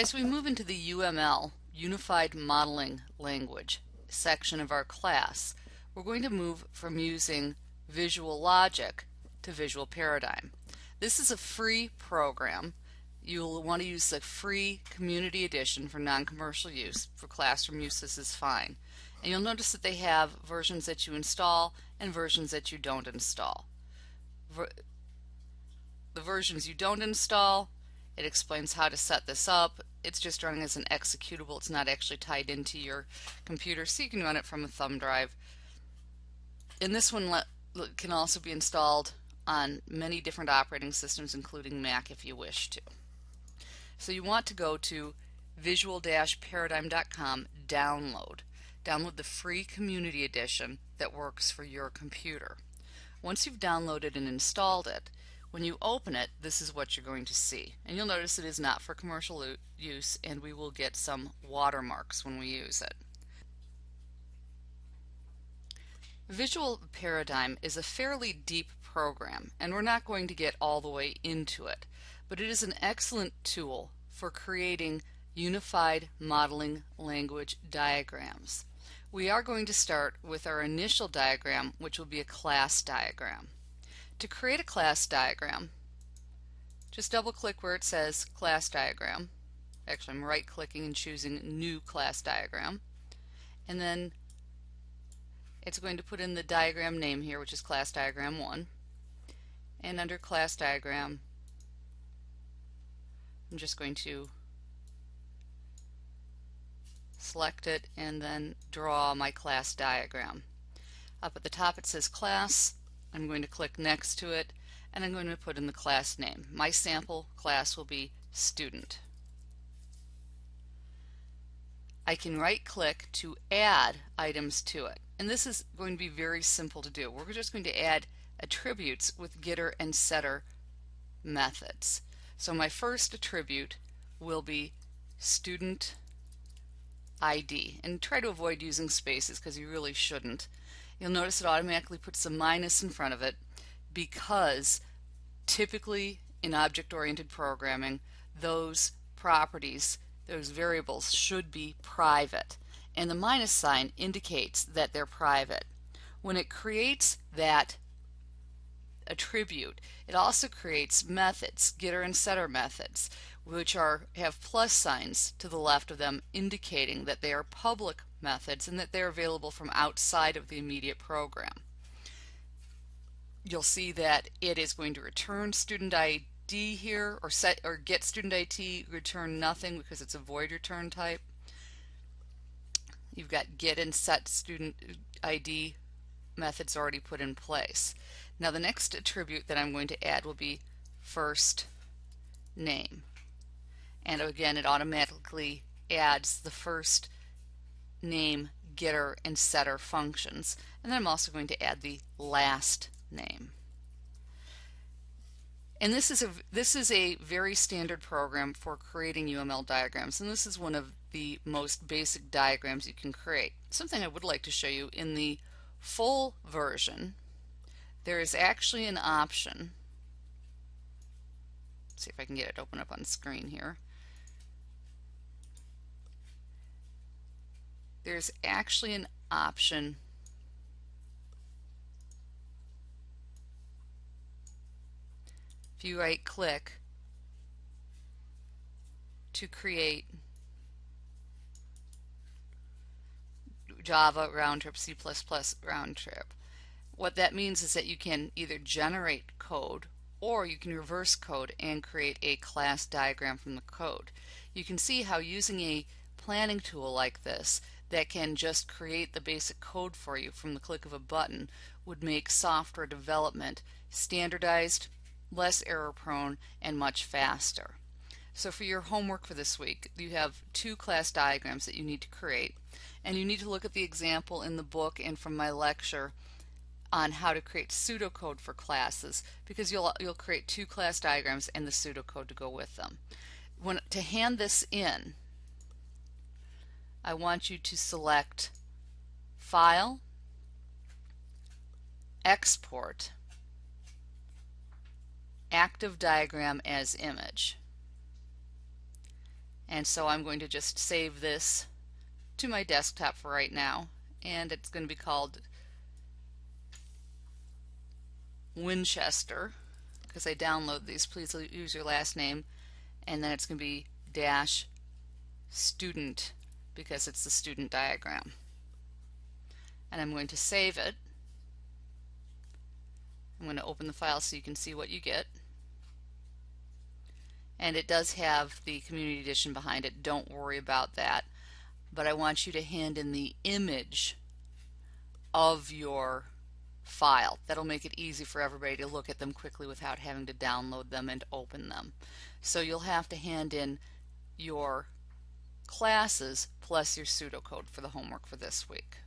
As we move into the UML, Unified Modeling Language, section of our class, we're going to move from using Visual Logic to Visual Paradigm. This is a free program. You'll want to use the free community edition for non-commercial use. For classroom use this is fine. And you'll notice that they have versions that you install and versions that you don't install. Ver the versions you don't install, it explains how to set this up. It's just running as an executable. It's not actually tied into your computer, so you can run it from a thumb drive. And this one can also be installed on many different operating systems, including Mac if you wish to. So you want to go to visual-paradigm.com, download. Download the free community edition that works for your computer. Once you've downloaded and installed it, when you open it, this is what you're going to see. And you'll notice it is not for commercial use and we will get some watermarks when we use it. Visual Paradigm is a fairly deep program and we're not going to get all the way into it, but it is an excellent tool for creating unified modeling language diagrams. We are going to start with our initial diagram which will be a class diagram. To create a class diagram, just double click where it says class diagram. Actually, I'm right clicking and choosing new class diagram. And then it's going to put in the diagram name here, which is class diagram 1. And under class diagram, I'm just going to select it and then draw my class diagram. Up at the top it says class I'm going to click next to it and I'm going to put in the class name. My sample class will be student. I can right click to add items to it and this is going to be very simple to do. We're just going to add attributes with getter and setter methods. So my first attribute will be student ID and try to avoid using spaces because you really shouldn't you'll notice it automatically puts a minus in front of it because typically in object-oriented programming those properties, those variables should be private and the minus sign indicates that they're private. When it creates that attribute, it also creates methods, getter and setter methods, which are have plus signs to the left of them indicating that they are public methods and that they're available from outside of the immediate program. You'll see that it is going to return student ID here or set or get student ID return nothing because it's a void return type. You've got get and set student ID methods already put in place. Now the next attribute that I'm going to add will be first name. And again it automatically adds the first name, getter, and setter functions. And then I'm also going to add the last name. And this is a this is a very standard program for creating UML diagrams and this is one of the most basic diagrams you can create. Something I would like to show you in the full version there is actually an option see if I can get it open up on screen here there's actually an option if you right click to create Java round trip, C++ round trip. What that means is that you can either generate code or you can reverse code and create a class diagram from the code. You can see how using a planning tool like this that can just create the basic code for you from the click of a button would make software development standardized, less error prone, and much faster. So for your homework for this week, you have two class diagrams that you need to create. And you need to look at the example in the book and from my lecture on how to create pseudocode for classes because you'll, you'll create two class diagrams and the pseudocode to go with them. When, to hand this in, I want you to select File, Export, Active Diagram as Image. And so I'm going to just save this to my desktop for right now and it's going to be called Winchester because I download these. Please use your last name and then it's going to be dash student because it's the student diagram. And I'm going to save it. I'm going to open the file so you can see what you get. And it does have the community edition behind it. Don't worry about that. But I want you to hand in the image of your file. That'll make it easy for everybody to look at them quickly without having to download them and open them. So you'll have to hand in your classes plus your pseudocode for the homework for this week.